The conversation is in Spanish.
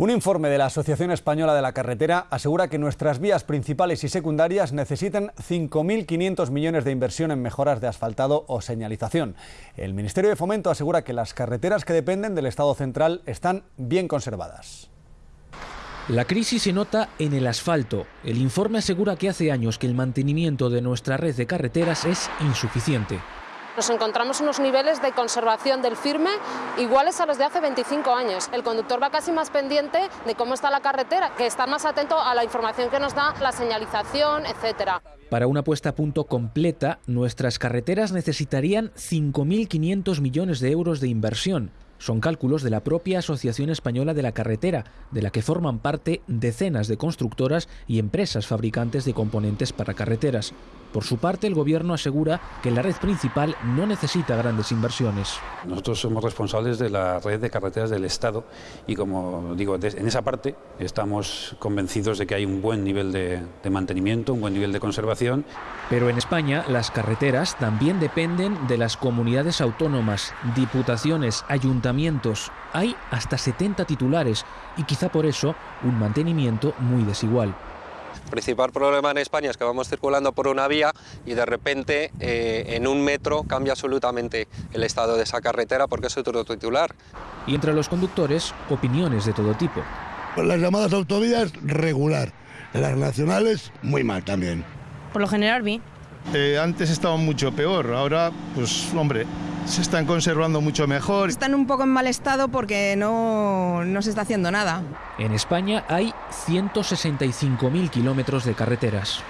Un informe de la Asociación Española de la Carretera asegura que nuestras vías principales y secundarias necesitan 5.500 millones de inversión en mejoras de asfaltado o señalización. El Ministerio de Fomento asegura que las carreteras que dependen del Estado central están bien conservadas. La crisis se nota en el asfalto. El informe asegura que hace años que el mantenimiento de nuestra red de carreteras es insuficiente nos encontramos unos niveles de conservación del firme iguales a los de hace 25 años. El conductor va casi más pendiente de cómo está la carretera, que está más atento a la información que nos da la señalización, etcétera. Para una puesta a punto completa, nuestras carreteras necesitarían 5.500 millones de euros de inversión. Son cálculos de la propia Asociación Española de la Carretera, de la que forman parte decenas de constructoras y empresas fabricantes de componentes para carreteras. Por su parte, el Gobierno asegura que la red principal no necesita grandes inversiones. Nosotros somos responsables de la red de carreteras del Estado y, como digo, en esa parte estamos convencidos de que hay un buen nivel de, de mantenimiento, un buen nivel de conservación. Pero en España las carreteras también dependen de las comunidades autónomas, diputaciones, ayuntamientos. Hay hasta 70 titulares y quizá por eso un mantenimiento muy desigual. El principal problema en España es que vamos circulando por una vía y de repente eh, en un metro cambia absolutamente el estado de esa carretera porque es otro titular. Y entre los conductores, opiniones de todo tipo. Las llamadas autovías regular, las nacionales muy mal también. Por lo general vi. Eh, antes estaban mucho peor, ahora pues hombre, se están conservando mucho mejor. Están un poco en mal estado porque no, no se está haciendo nada. En España hay 165.000 kilómetros de carreteras.